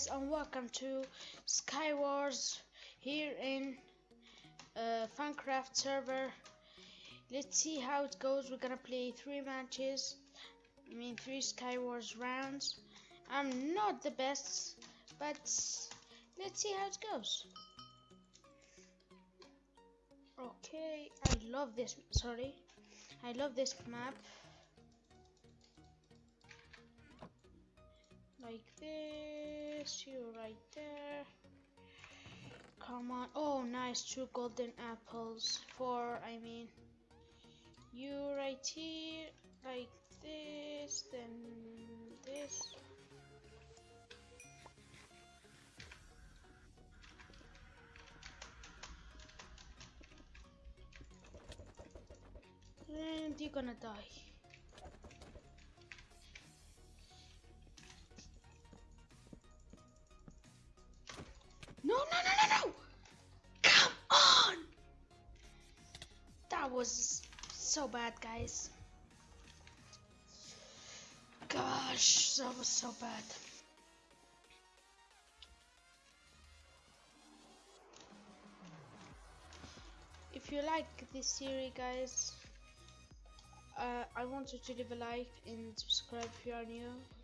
guys and welcome to Skywars here in uh, Funcraft server. Let's see how it goes. We're gonna play three matches. I mean three Skywars rounds. I'm not the best, but let's see how it goes. Okay, I love this. Sorry, I love this map. Like this you right there. Come on. Oh nice two golden apples four I mean you right here like this then this. And you're gonna die was so bad, guys. Gosh, that was so bad. If you like this series, guys, uh, I want you to leave a like and subscribe if you are new.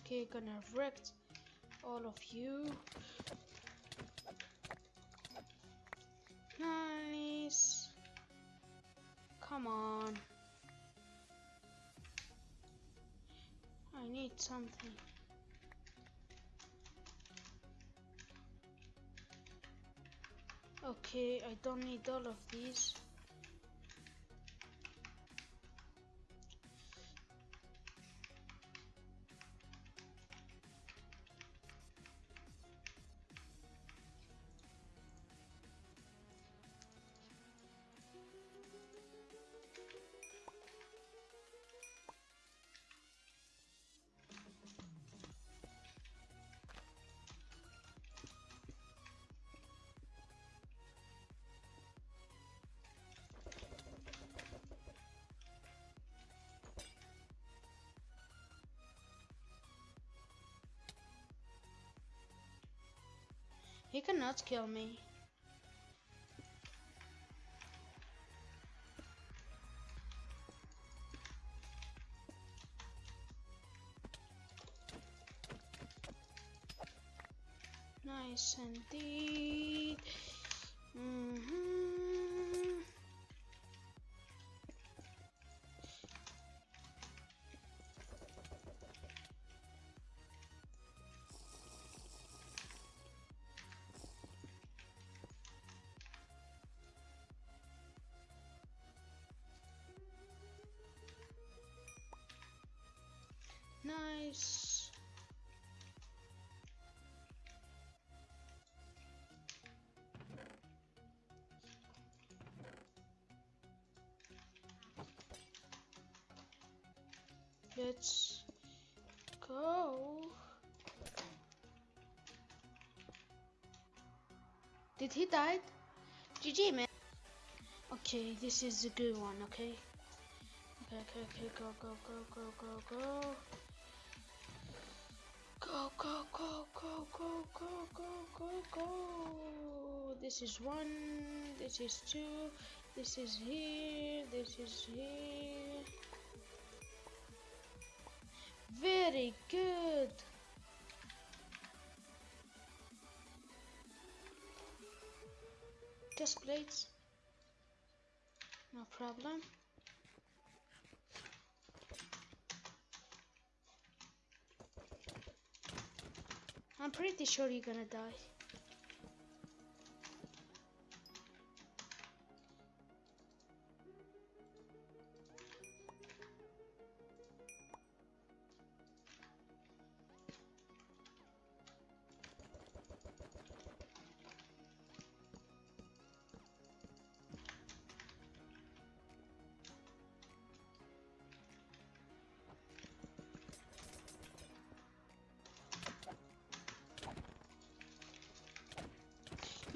Okay, gonna wreck all of you. Nice. Come on. I need something. Okay, I don't need all of these. He cannot kill me. Nice indeed. Mm -hmm. Nice. Let's go. Did he die? GG man. Okay, this is a good one, okay? Okay, okay, okay, go, go, go, go, go, go. Go, go, go, go, go, go, go, go, go. This is one, this is two, this is here, this is here. Very good. Just plates. No problem. Pretty sure you're gonna die.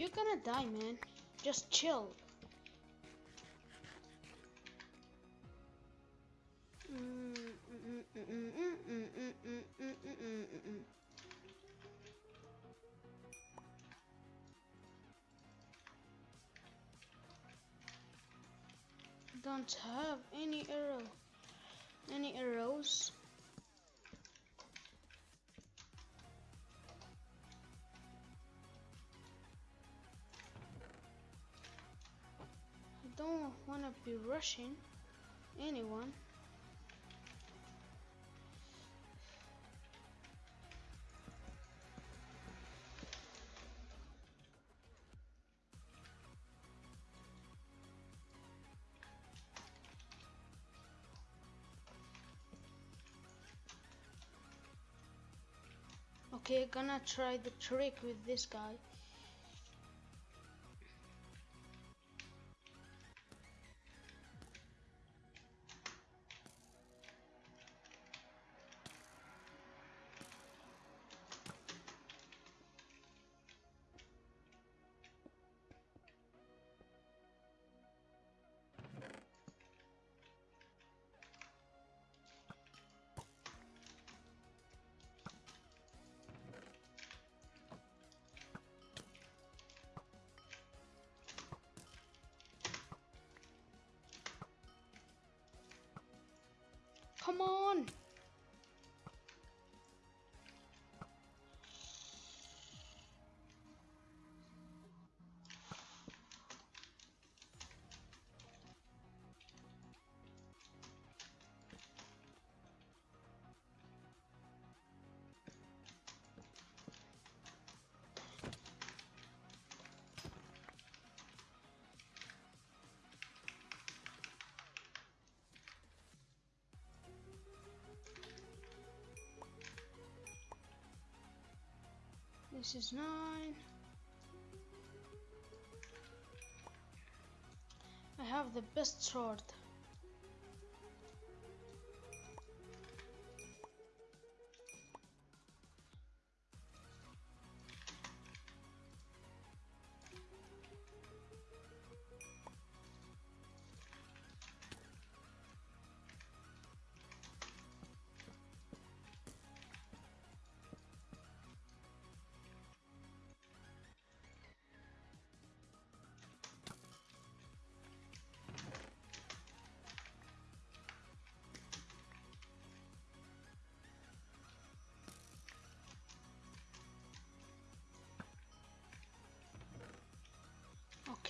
You're gonna die, man. Just chill. Don't have any arrow. Any arrows? Don't want to be rushing anyone. Okay, gonna try the trick with this guy. Come on! This is nine. I have the best sword.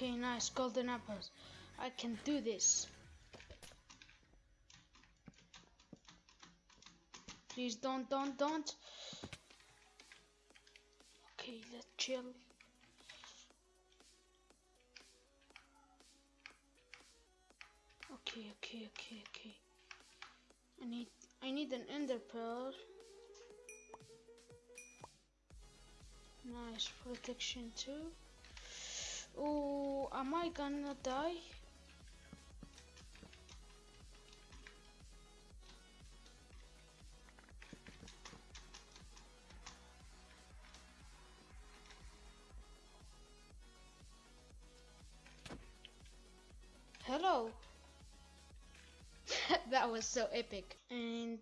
Okay, nice golden apples. I can do this. Please don't, don't, don't. Okay, let's chill. Okay, okay, okay, okay. I need, I need an ender pearl. Nice protection too. Oh, am I gonna die? Hello. that was so epic. And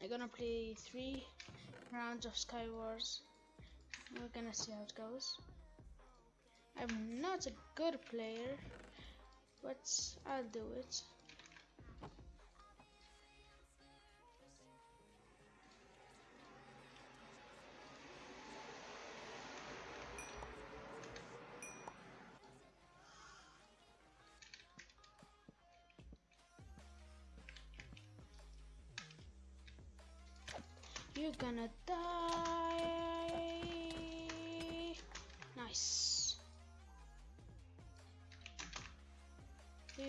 we're gonna play three rounds of Skywars. We're gonna see how it goes. I'm not a good player, but I'll do it. You're gonna die. Nice.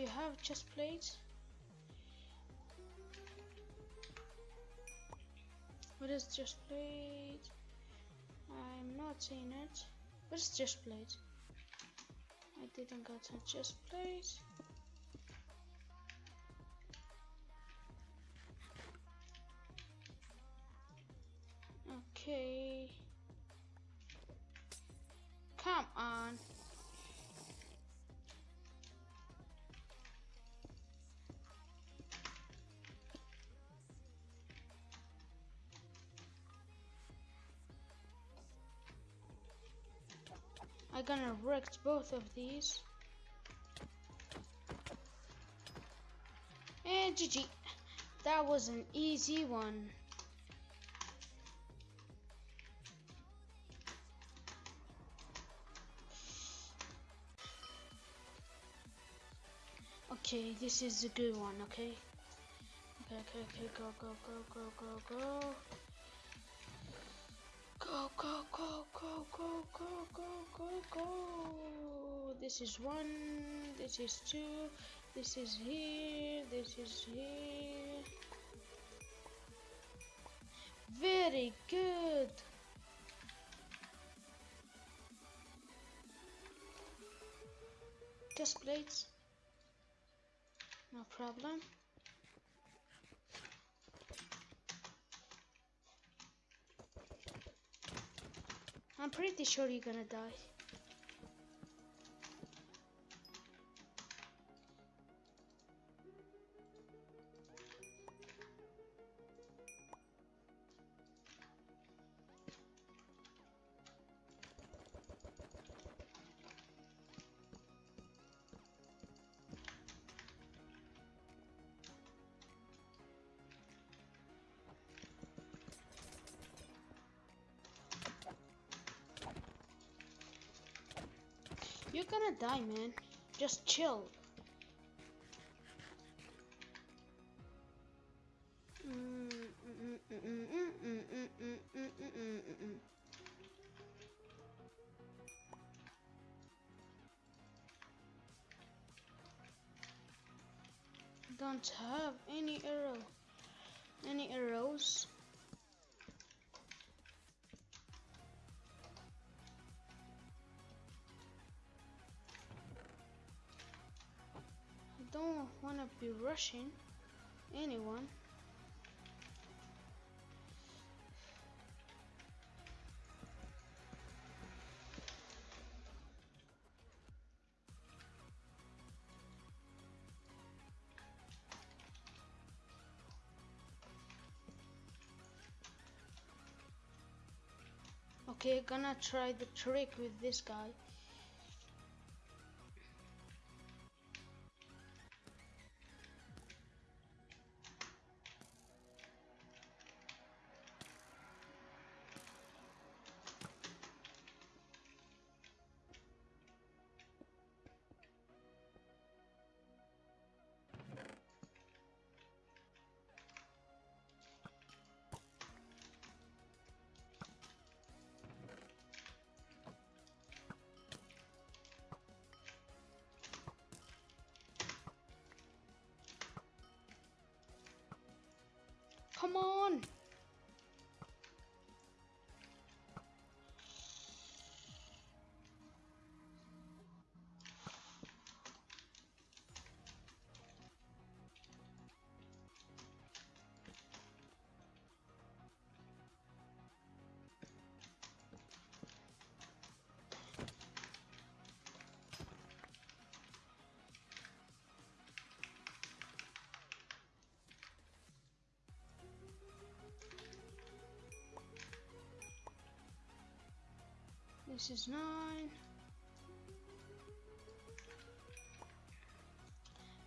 You have chest plates? What is chest plate? I'm not seeing it. What is chest plate? I didn't get a chest plate. Okay. Come on. Gonna wreck both of these. Eh, and GG. That was an easy one. Okay, this is a good one, okay? Okay, okay, okay, go, go, go, go, go, go. Go, go, go, go, go, go, go, go, go. This is one, this is two, this is here, this is here. Very good. Just plates. No problem. I'm pretty sure you're gonna die. You're gonna die, man. Just chill. Don't have any arrow. Any arrows? Don't want to be rushing anyone. Okay, gonna try the trick with this guy. Come on. This is nine.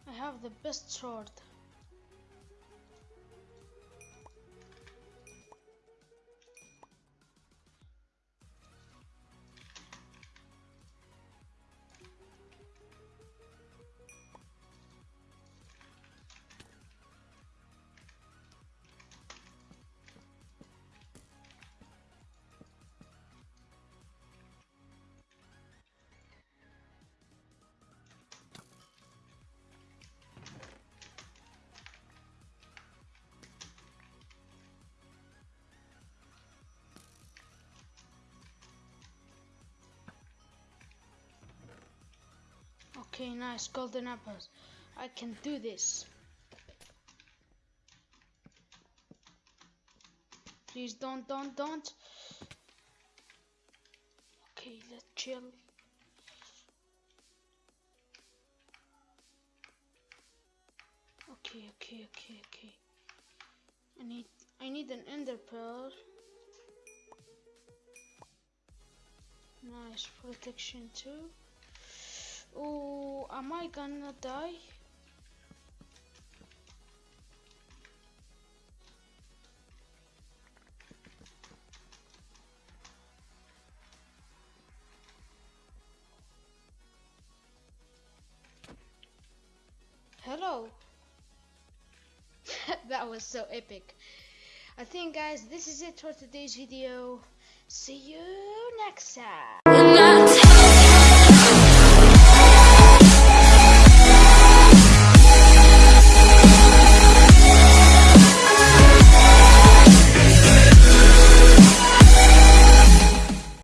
I have the best sword. Okay, nice golden apples. I can do this. Please don't, don't, don't. Okay, let's chill. Okay, okay, okay, okay. I need, I need an ender pearl. Nice protection too. Oh, am I gonna die? Hello. that was so epic. I think guys this is it for today's video. See you next time.